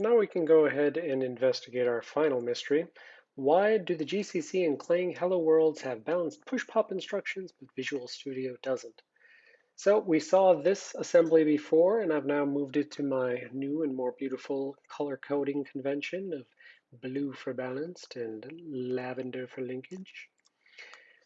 Now we can go ahead and investigate our final mystery. Why do the GCC and Clang Hello Worlds have balanced push-pop instructions, but Visual Studio doesn't? So we saw this assembly before, and I've now moved it to my new and more beautiful color coding convention of blue for balanced and lavender for linkage.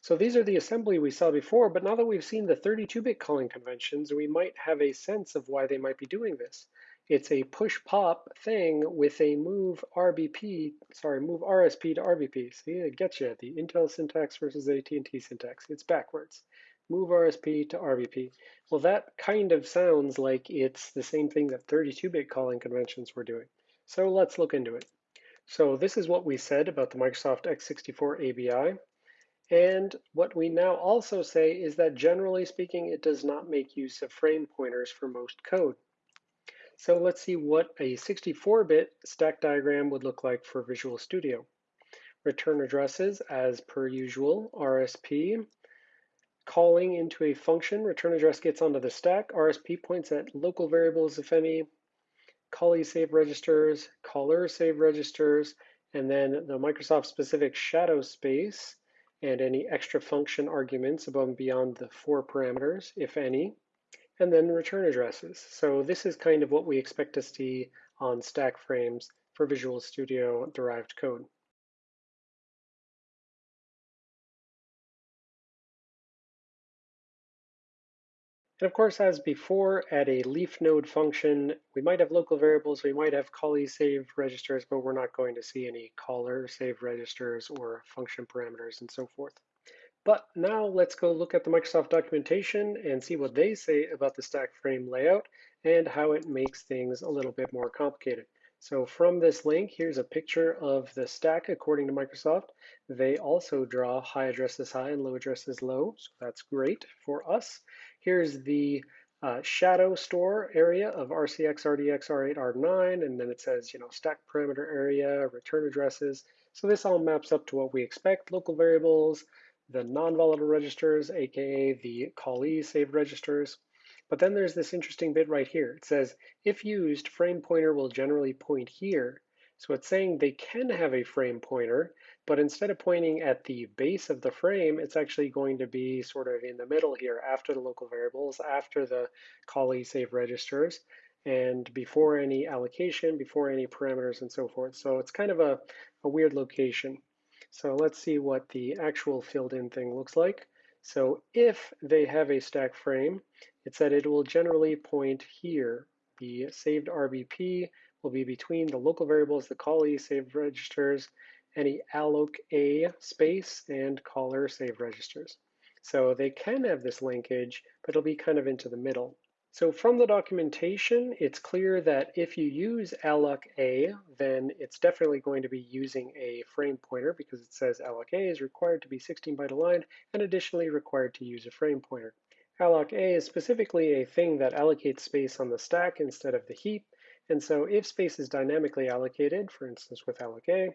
So these are the assembly we saw before, but now that we've seen the 32-bit calling conventions, we might have a sense of why they might be doing this. It's a push pop thing with a move RBP, sorry, move RSP to RBP. See, it gets you the Intel syntax versus AT&T syntax. It's backwards. Move RSP to RBP. Well, that kind of sounds like it's the same thing that 32-bit calling conventions were doing. So let's look into it. So this is what we said about the Microsoft x64 ABI. And what we now also say is that generally speaking, it does not make use of frame pointers for most code. So let's see what a 64-bit stack diagram would look like for Visual Studio. Return addresses, as per usual, RSP. Calling into a function, return address gets onto the stack. RSP points at local variables, if any. Callee save registers, caller save registers, and then the Microsoft specific shadow space and any extra function arguments above and beyond the four parameters, if any and then return addresses. So this is kind of what we expect to see on stack frames for Visual Studio derived code. And of course, as before, at a leaf node function, we might have local variables, we might have callee save registers, but we're not going to see any caller save registers or function parameters and so forth. But now let's go look at the Microsoft documentation and see what they say about the stack frame layout and how it makes things a little bit more complicated. So from this link, here's a picture of the stack according to Microsoft. They also draw high addresses high and low addresses low, so that's great for us. Here's the uh, shadow store area of RCX, RDX, R8, R9, and then it says, you know, stack parameter area, return addresses. So this all maps up to what we expect, local variables, the non-volatile registers, aka the callee saved registers. But then there's this interesting bit right here. It says, if used, frame pointer will generally point here. So it's saying they can have a frame pointer, but instead of pointing at the base of the frame, it's actually going to be sort of in the middle here, after the local variables, after the callee save registers, and before any allocation, before any parameters and so forth. So it's kind of a, a weird location. So let's see what the actual filled in thing looks like. So if they have a stack frame, it said it will generally point here. The saved RBP will be between the local variables, the callee saved registers, any alloc A space, and caller save registers. So they can have this linkage, but it'll be kind of into the middle. So from the documentation, it's clear that if you use alloc A, then it's definitely going to be using a frame pointer because it says alloc A is required to be 16 byte aligned and additionally required to use a frame pointer. Alloc A is specifically a thing that allocates space on the stack instead of the heap. And so if space is dynamically allocated, for instance with alloc A,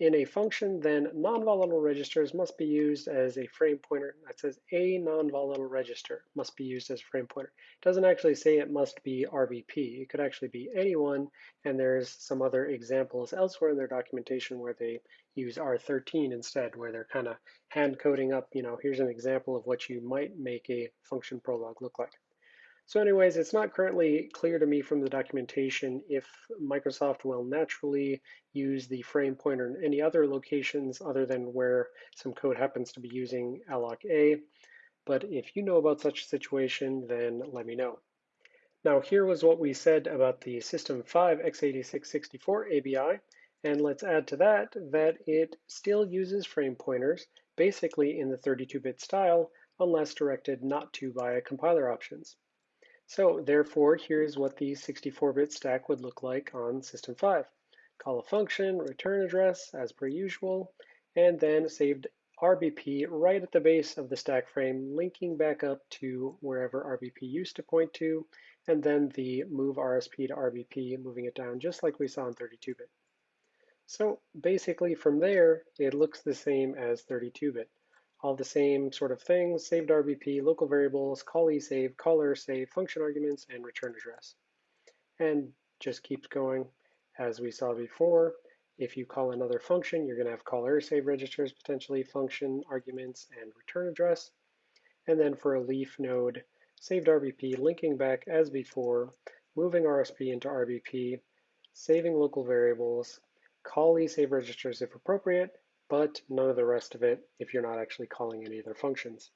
in a function, then non-volatile registers must be used as a frame pointer. That says a non-volatile register must be used as a frame pointer. It doesn't actually say it must be RBP. It could actually be anyone, and there's some other examples elsewhere in their documentation where they use R13 instead, where they're kind of hand coding up, you know, here's an example of what you might make a function prolog look like. So anyways, it's not currently clear to me from the documentation if Microsoft will naturally use the frame pointer in any other locations other than where some code happens to be using alloc A. But if you know about such a situation, then let me know. Now here was what we said about the System 5 x86-64 ABI, and let's add to that that it still uses frame pointers, basically in the 32-bit style, unless directed not to by compiler options. So therefore, here's what the 64-bit stack would look like on System 5. Call a function, return address as per usual, and then saved RBP right at the base of the stack frame, linking back up to wherever RBP used to point to, and then the move RSP to RBP, moving it down just like we saw in 32-bit. So basically from there, it looks the same as 32-bit all the same sort of things, saved RBP, local variables, callee save, caller save, function arguments, and return address. And just keeps going. As we saw before, if you call another function, you're going to have caller save registers, potentially function arguments, and return address. And then for a leaf node, saved RBP, linking back as before, moving RSP into RBP, saving local variables, call save registers if appropriate, but none of the rest of it if you're not actually calling any other functions.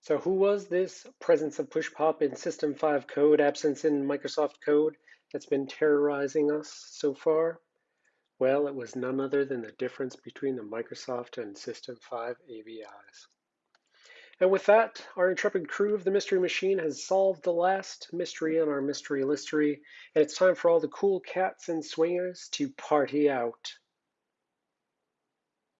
So who was this presence of push pop in System 5 code, absence in Microsoft code that's been terrorizing us so far? Well, it was none other than the difference between the Microsoft and System 5 ABIs. And with that, our intrepid crew of the Mystery Machine has solved the last mystery on our mystery listery, and it's time for all the cool cats and swingers to party out.